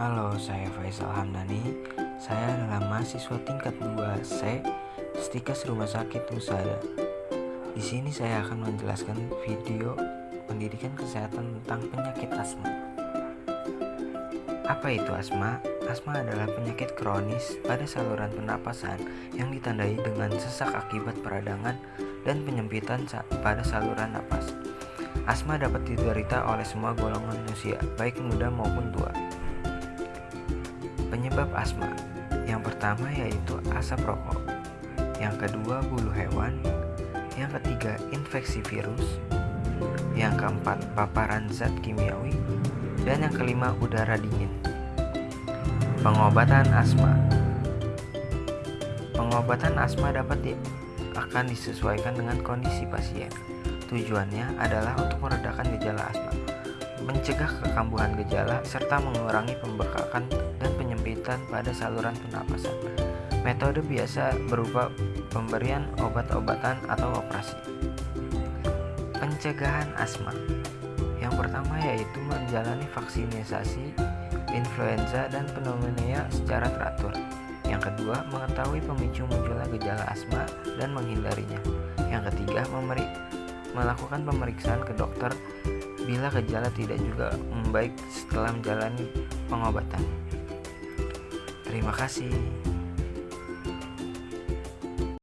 Halo, saya Faisal Hamdani. Saya adalah mahasiswa tingkat 2C Stikes Rumah Sakit Musada. Di sini saya akan menjelaskan video pendidikan kesehatan tentang penyakit asma. Apa itu asma? Asma adalah penyakit kronis pada saluran pernapasan yang ditandai dengan sesak akibat peradangan dan penyempitan pada saluran napas. Asma dapat diderita oleh semua golongan usia, baik muda maupun tua. Penyebab asma. Yang pertama yaitu asap rokok, yang kedua bulu hewan, yang ketiga infeksi virus, yang keempat paparan zat kimiawi, dan yang kelima udara dingin. Pengobatan asma. Pengobatan asma dapat di, akan disesuaikan dengan kondisi pasien. Tujuannya adalah untuk meredakan gejala asma, mencegah kekambuhan gejala, serta mengurangi pembekakan dan penyempitan pada saluran pernapasan. Metode biasa berupa pemberian obat-obatan atau operasi. Pencegahan asma Yang pertama yaitu menjalani vaksinasi influenza dan pneumonia secara teratur. Yang kedua, mengetahui pemicu munculnya gejala asma dan menghindarinya. Yang ketiga, memberi, melakukan pemeriksaan ke dokter bila gejala tidak juga membaik setelah menjalani pengobatan. Terima kasih.